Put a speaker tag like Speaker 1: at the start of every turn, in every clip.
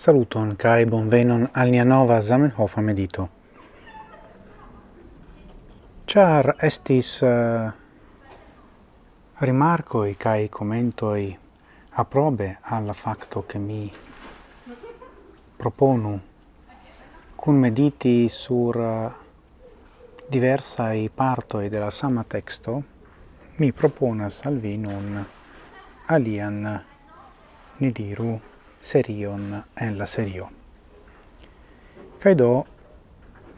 Speaker 1: Saluton kai bonvenon al nia nova Zamenhof medito. Char estis eh, uh, rimarcoi kai commentoi approbe al facto che mi proponu cun mediti sur eh, uh, diversa i partoi della sama texto mi proponas al vi nun alian ni diru serion en la serio. Kaj do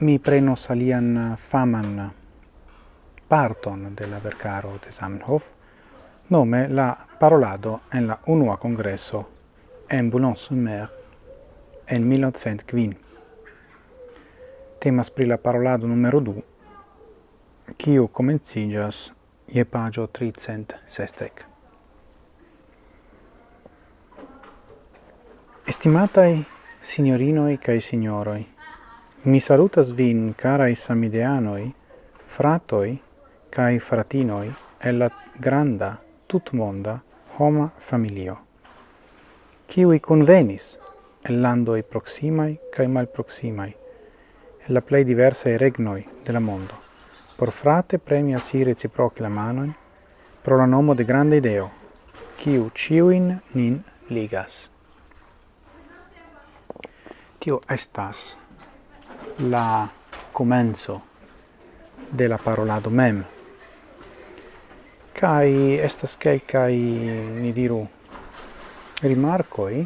Speaker 1: mi prenos alian faman parton de la vercaro de Zamenhof, nome la parolado en la unua congresso en Boulogne-sur-Mer en 1905. Temas pri la parolado numero 2, kiu comencigas je pagio 300 sestec. Estimatai signorinoi cae signoroi, mi salutas vin, carai samideanoi, fratoi cae fratinoi, e la granda, tutmonda, homa familio, ciui convenis, el landoi proximai cae malproximai, e la plei diversae regnoi de la mondo, por frate premia si reciproci la manoin, pro la nomo de grande ideo, ciu ciuin nin ligas tio estas la comenzo de la parolado mem. Kai estas kelkai ni diru rimarkoi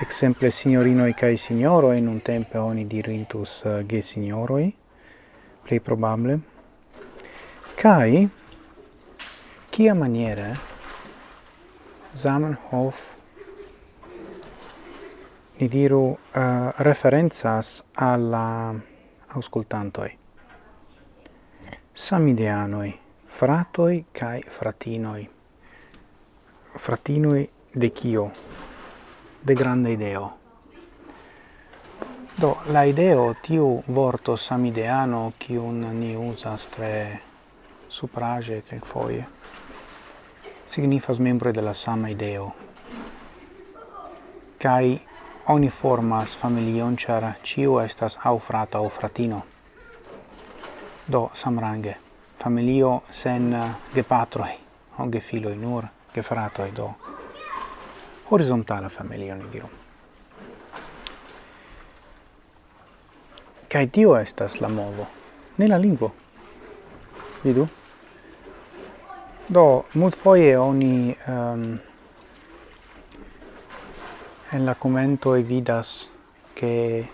Speaker 1: exemple signorinoi kai signoro in un tempo oni dirintus eh, ge signoroi, plei probable, kai kia maniere Zamenhof ni diru, uh, referenzas alla auscultantoi. Samideanoi, fratoi cae fratinoi. Fratinoi de cio? De grande ideo. Do, la ideo, tiu vorto samideano, cium ni usas tre suprage quel foie, signifas membro della sama ideo. Kai oni formas familion char ciu estas au frato au fratino. Do samrange familio sen eh, gepatroj, aŭ gefiloj nur, gefratoj do horizontala familio ni diru. kai tio estas la movo, ne la lingvo. Vidu. Do multfoje oni um, en la e vidas che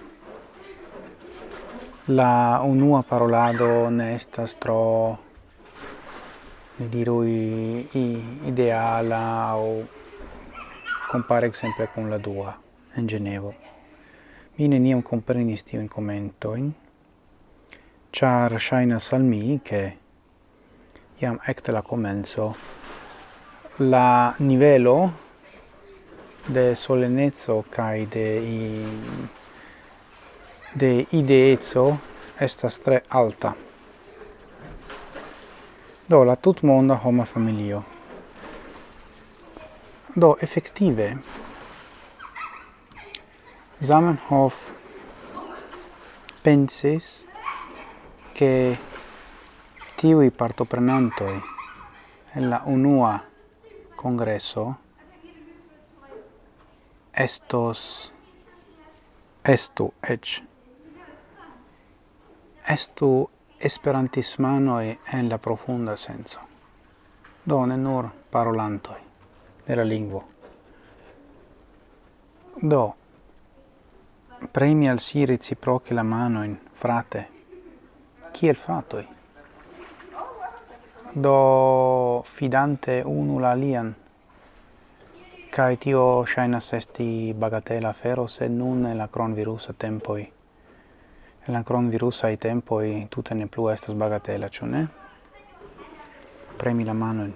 Speaker 1: la unua parolado ne estas tro ne diru i, i ideala o compare exemple con la dua in Genevo. Mi neniam comprenis commento in char shaina salmi che iam ecte la comenzo la nivelo de solenezzo kai de i, de ideezzo estas tre alta. Do la tutmonda homa familio. Do effettive Zamenhof pensis che tiui partoprenantoi en la unua congresso estos estu ec. Estu esperantismanoi en la profunda senso. Do ne nur parolantoi de la lingvo. Do premi al si reciproche la mano in frate. Kiel fratoi? Do fidante unu la lian Kai tio shainas esti bagatela fero se nun en la a tempoi. En la cronvirusa tempoi tutte ne plu estas bagatela, ĉu ne? Premi la manon.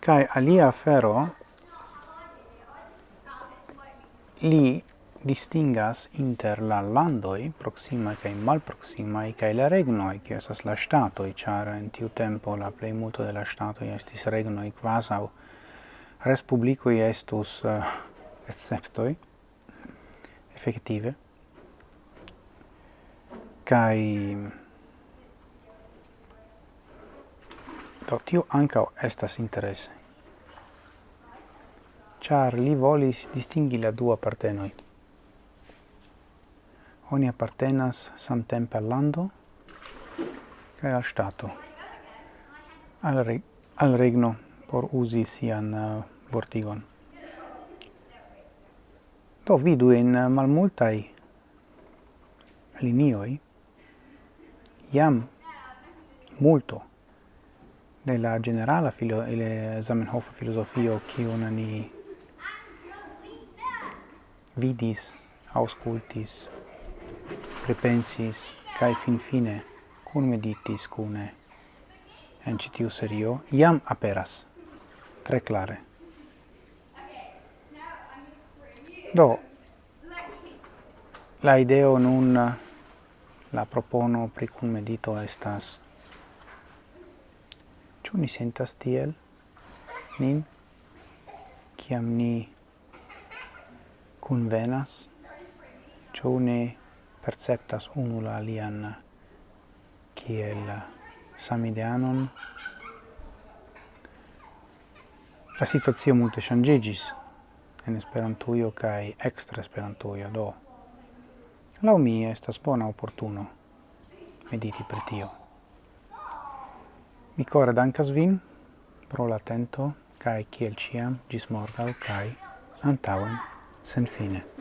Speaker 1: Kai alia fero li distingas inter la landoi proxima kaj malproxima kai la regno e che sa la ŝtatoj chara in tiu tempo la plejmulto de la ŝtatoj estis regnoj kvazaŭ respublikoj estus eh, uh, exceptoi efektive kai do tio anca estas interesse char li volis distingi la dua partenoi oni appartenas samtempe al lando kaj al stato al, reg al regno por uzi sian uh, vortigon. Do vidu in eh, malmultaj linioj jam multo de la generala filo ele Zamenhof filosofio kiun ni vidis auscultis prepensis kai fin fine kun meditis cune. En citiu serio iam aperas. Tre clare. Do la ideo nun la propono pri cum medito estas ciu ni sentas tiel? Nin? Ciam ni convenas ciu ne perceptas unu la alian kiel samideanon. La situazio multe changegis en Esperantujo kai extra Esperantujo, do la mi estas bona oportuno mediti per tio. Mi kore dankas vin pro la kai kiel ciam gis morgau kaj antauen sen fine.